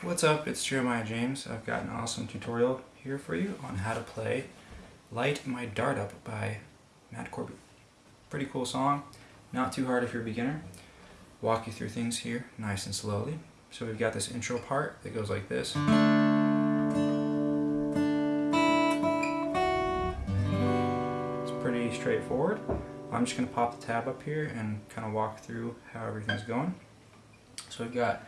What's up, it's Jeremiah James. I've got an awesome tutorial here for you on how to play Light My Dart Up by Matt Corby. Pretty cool song, not too hard if you're a beginner. Walk you through things here nice and slowly. So we've got this intro part that goes like this. It's pretty straightforward. I'm just going to pop the tab up here and kind of walk through how everything's going. So we've got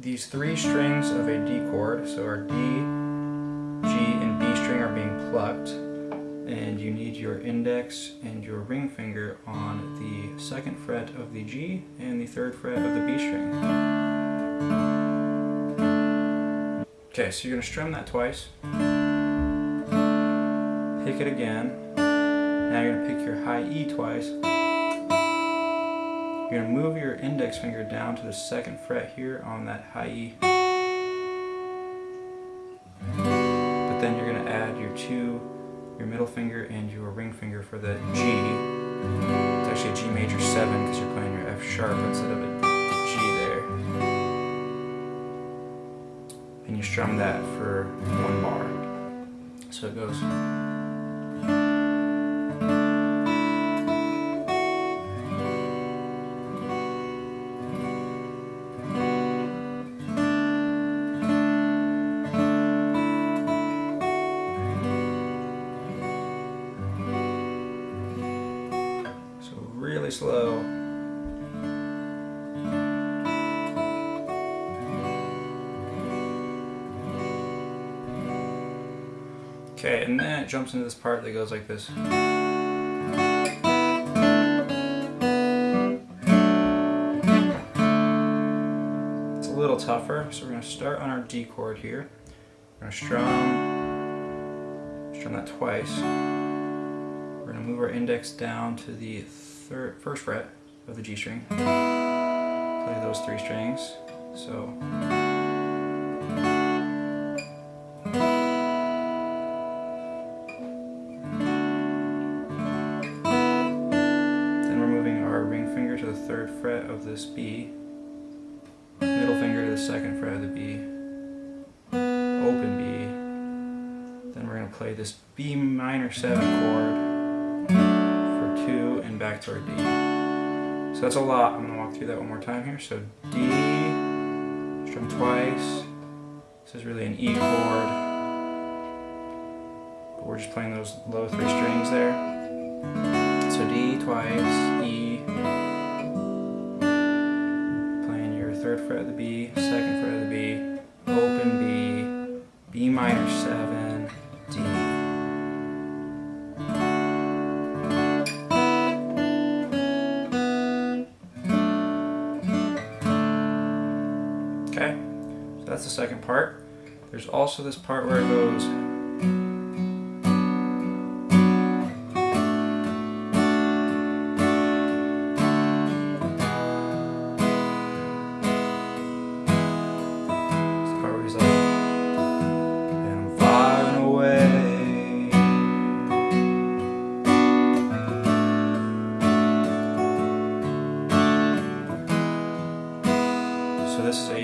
these three strings of a D chord, so our D, G, and B string are being plucked, and you need your index and your ring finger on the second fret of the G and the third fret of the B string. Okay, so you're going to strum that twice, pick it again, now you're going to pick your high E twice, you're going to move your index finger down to the second fret here on that high E. But then you're going to add your two, your middle finger and your ring finger for the G. It's actually a G major 7 because you're playing your F sharp instead of a G there. And you strum that for one bar. So it goes. Really slow. Okay, and then it jumps into this part that goes like this. It's a little tougher, so we're going to start on our D chord here. We're going to strum, strum that twice. We're going to move our index down to the third, first fret of the G string. Play those three strings. So. Then we're moving our ring finger to the third fret of this B. Middle finger to the second fret of the B. Open B. Then we're going to play this B minor 7 chord back to our D. So that's a lot. I'm going to walk through that one more time here. So D, strum twice. This is really an E chord. But we're just playing those low three strings there. So D twice, E. Playing your third fret of the B, second fret of the B, open B, B minor 7, Okay, so that's the second part. There's also this part where it goes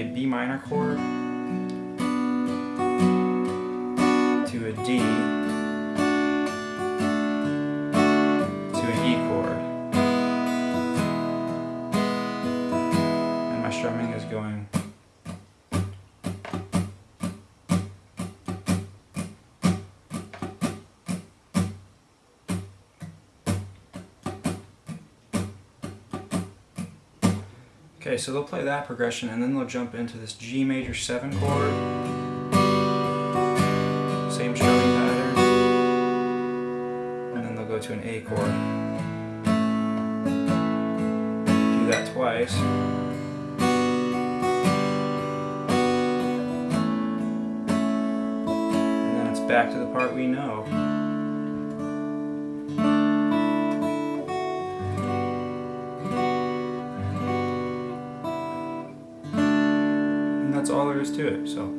a B minor chord to a D Okay, so they'll play that progression and then they'll jump into this G major 7 chord. Same strumming pattern. And then they'll go to an A chord. Do that twice. And then it's back to the part we know. All there is to it. So,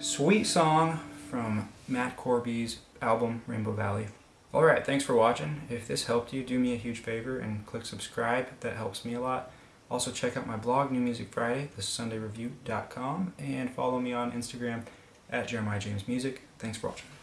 sweet song from Matt Corby's album Rainbow Valley. Alright, thanks for watching. If this helped you, do me a huge favor and click subscribe. That helps me a lot. Also check out my blog, New Music Friday, thesundayreview.com, and follow me on Instagram at Jeremiah James Music. Thanks for watching.